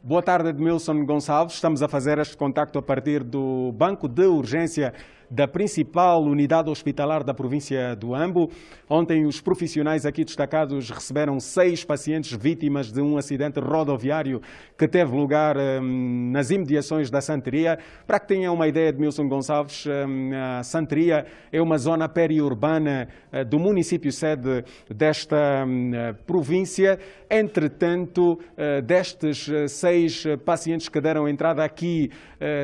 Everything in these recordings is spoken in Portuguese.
Boa tarde, Edmilson Gonçalves. Estamos a fazer este contacto a partir do Banco de Urgência da principal unidade hospitalar da província do Ambo. Ontem, os profissionais aqui destacados receberam seis pacientes vítimas de um acidente rodoviário que teve lugar hum, nas imediações da Santeria. Para que tenham uma ideia, Edmilson Gonçalves, hum, a Santeria é uma zona periurbana uh, do município sede desta hum, província. Entretanto, uh, destes uh, seis pacientes que deram entrada aqui,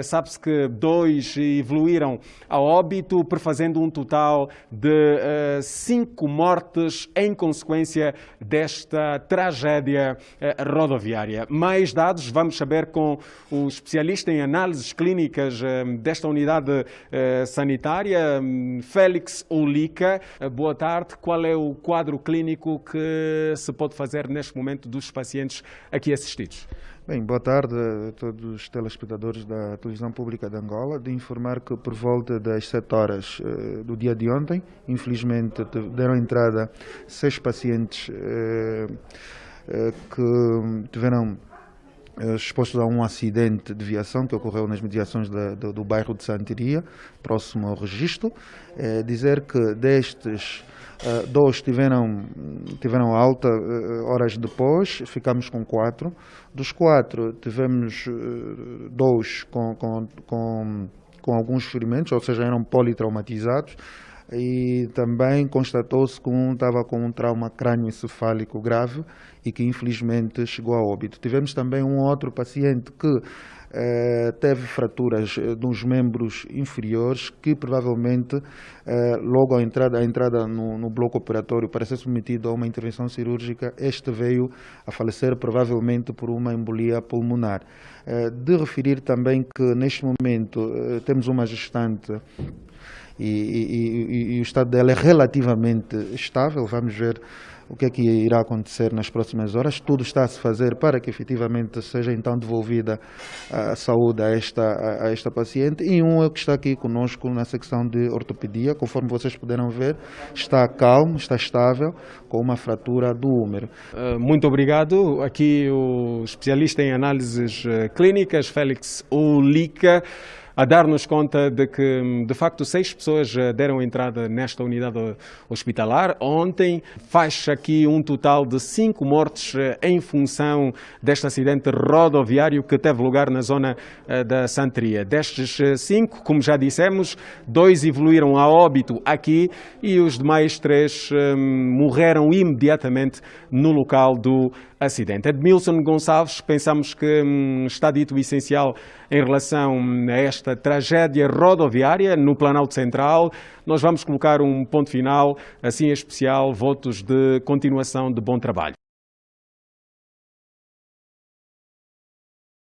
sabe-se que dois evoluíram a óbito, prefazendo um total de uh, cinco mortes em consequência desta tragédia uh, rodoviária. Mais dados vamos saber com o especialista em análises clínicas uh, desta unidade sanitária, um, Félix Olica. boa tarde. Qual é o quadro clínico que se pode fazer neste momento dos pacientes aqui assistidos? Bem, boa tarde a todos os telespectadores da televisão pública de Angola. De informar que por volta das 7 horas uh, do dia de ontem, infelizmente deram entrada seis pacientes uh, uh, que tiveram expostos a um acidente de viação que ocorreu nas mediações da, do, do, bairro de Santiria, próximo ao registro. dizer que destes Uh, dois tiveram, tiveram alta uh, horas depois, ficamos com quatro. Dos quatro, tivemos uh, dois com, com, com, com, alguns ferimentos, ou seja, eram politraumatizados. E também constatou-se que um estava com um trauma crânioencefálico grave e que infelizmente chegou a óbito. Tivemos também um outro paciente que eh, teve fraturas eh, dos membros inferiores que provavelmente eh, logo à entrada, à entrada no, no, bloco operatório para ser submetido a uma intervenção cirúrgica, este veio a falecer provavelmente por uma embolia pulmonar. de referir também que neste momento temos uma gestante e, e, e, o estado dela é relativamente estável, vamos ver o que é que irá acontecer nas próximas horas. Tudo está a se fazer para que efetivamente seja então devolvida a saúde a esta, a, esta paciente. E um é que está aqui conosco na secção de ortopedia, conforme vocês puderam ver, está calmo, está estável, com uma fratura do húmero. Eh, muito obrigado. Aqui o especialista em análises eh, clínicas, Félix Olica a dar-nos conta de que, de facto, seis pessoas eh, deram entrada nesta unidade hospitalar. Ontem faz aqui um total de cinco mortes eh, em função deste acidente rodoviário que teve lugar na zona eh, da Santeria. Destes cinco, como já dissemos, dois evoluíram a óbito aqui e os demais três morreram imediatamente no local do acidente. Edmilson Gonçalves, pensamos que hum, está dito o essencial em relação a esta tragédia rodoviária no Planalto Central. Nós vamos colocar um ponto final, assim especial, votos de continuação de bom trabalho.